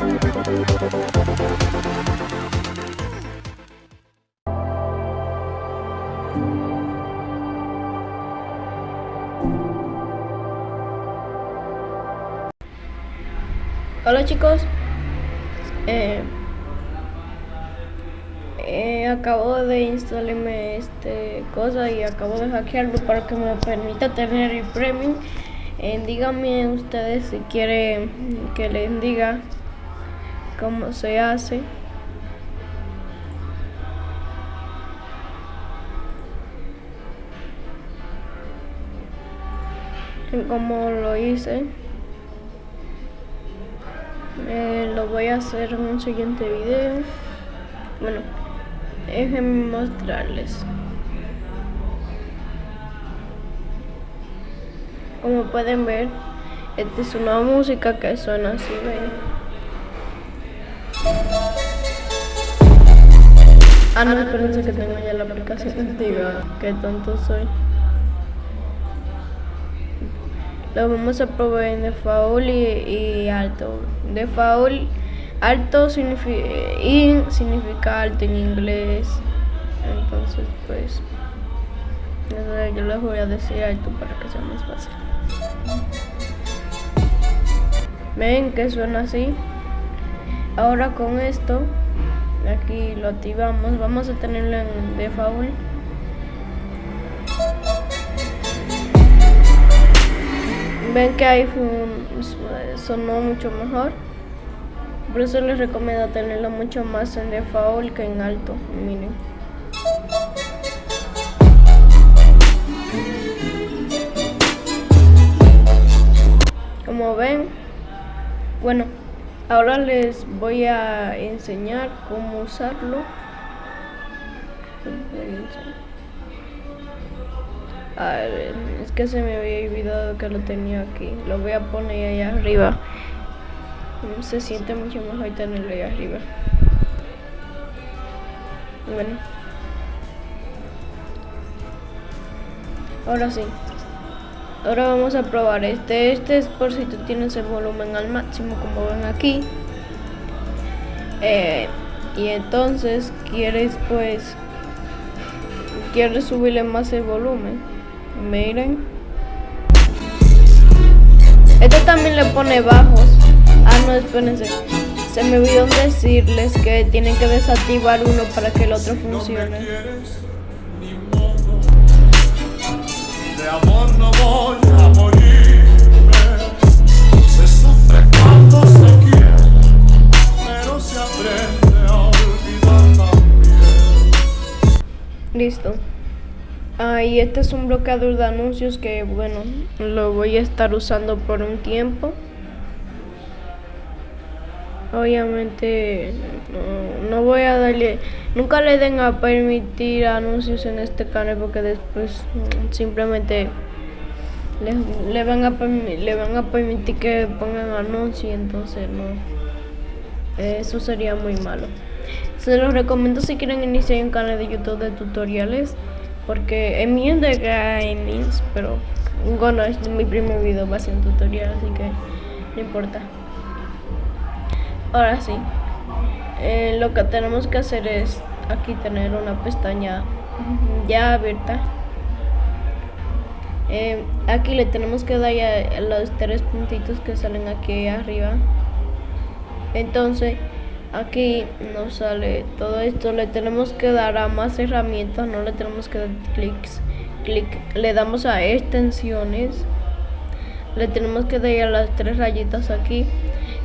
Hola chicos, eh, eh, acabo de instalarme este cosa y acabo de hackearlo para que me permita tener el premium. Eh, díganme ustedes si quieren que les diga cómo se hace. Cómo lo hice. Lo voy a hacer en un siguiente video. Bueno, déjenme mostrarles. Como pueden ver, esta es una música que suena así. Ah, no, espérense que tengo ya la aplicación antigua. Qué tonto soy. Lo vamos a probar en default y, y alto. Default, alto significa, significa alto en inglés. Entonces, pues, yo les voy a decir alto para que sea más fácil. Ven que suena así. Ahora con esto, aquí lo activamos. Vamos a tenerlo en default. ven que iPhone sonó mucho mejor por eso les recomiendo tenerlo mucho más en default que en alto miren como ven bueno ahora les voy a enseñar cómo usarlo a ver, es que se me había olvidado que lo tenía aquí. Lo voy a poner ahí arriba. Se siente mucho mejor tenerlo ahí arriba. Bueno. Ahora sí. Ahora vamos a probar este. Este es por si tú tienes el volumen al máximo como ven aquí. Eh, y entonces quieres pues... Quieres subirle más el volumen Miren. Este también le pone bajos. Ah, no, espérense. Se me olvidó decirles que tienen que desactivar uno para que el otro funcione. De amor no voy a morirme. Se sufre cuando se quiere, pero se aprende a olvidar también. Listo. Ah, y este es un bloqueador de anuncios que, bueno, lo voy a estar usando por un tiempo. Obviamente, no, voy a darle, nunca le den a permitir anuncios en este canal porque después mm, simplemente le, van a le van a permitir que pongan anuncios y entonces no, eso sería muy malo. Se los recomiendo si quieren iniciar un canal de YouTube de tutoriales porque en mi gaming, pero bueno, es mi primer video, va a ser un tutorial, así que no importa. Ahora sí, eh, lo que tenemos que hacer es aquí tener una pestaña ya abierta. Eh, aquí le tenemos que dar a los tres puntitos que salen aquí arriba. Entonces, aquí nos sale todo esto le tenemos que dar a más herramientas no le tenemos que dar clics clic le damos a extensiones le tenemos que dar las tres rayitas aquí.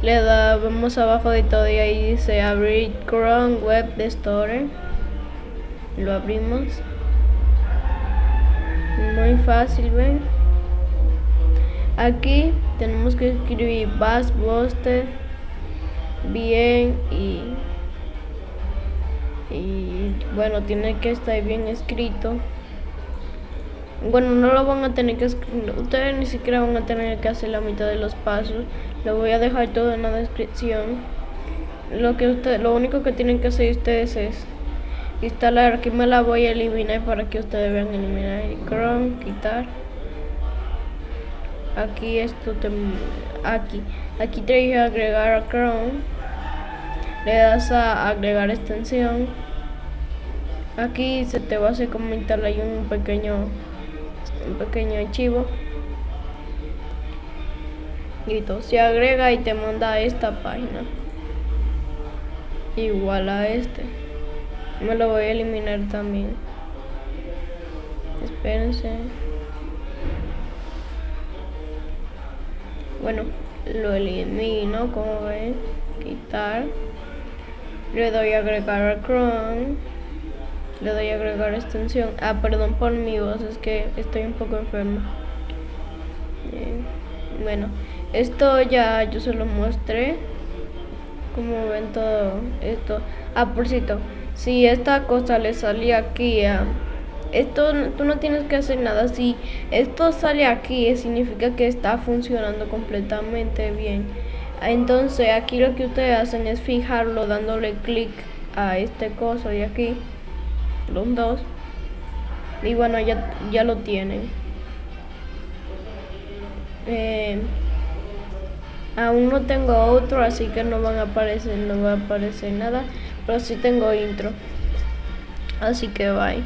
Le damos abajo de todo y ahí dice abrir Chrome Web Store lo abrimos. Muy fácil ven aquí tenemos que escribir Bass Buster bien y, y bueno, tiene que estar bien escrito. Bueno, no lo van a tener que ustedes ni siquiera van a tener que hacer la mitad de los pasos. Lo voy a dejar todo en la descripción. Lo que usted, lo único que tienen que hacer ustedes es instalar. Aquí me la voy a eliminar para que ustedes vean eliminar el Chrome, quitar. Aquí esto te, aquí, aquí te dije agregar a Chrome le das a agregar extensión aquí se te va a hacer como instalar un pequeño un pequeño archivo. Listo se agrega y te manda a esta página. Igual a este. Me lo voy a eliminar también. Espérense. Bueno lo elimino como ven. Quitar. Le doy a agregar a Chrome le doy a agregar extensión. Ah perdón por mi voz es que estoy un poco enfermo bueno esto ya yo se lo mostré. Como ven todo esto. Ah por cierto si esta cosa le salía aquí a esto tú no tienes que hacer nada. Si esto sale aquí significa que está funcionando completamente bien. Entonces aquí lo que ustedes hacen es fijarlo dándole clic a este coso de aquí los dos. Y bueno ya, ya lo tienen. Eh, aún no tengo otro así que no van a aparecer no va a aparecer nada pero sí tengo intro. Así que bye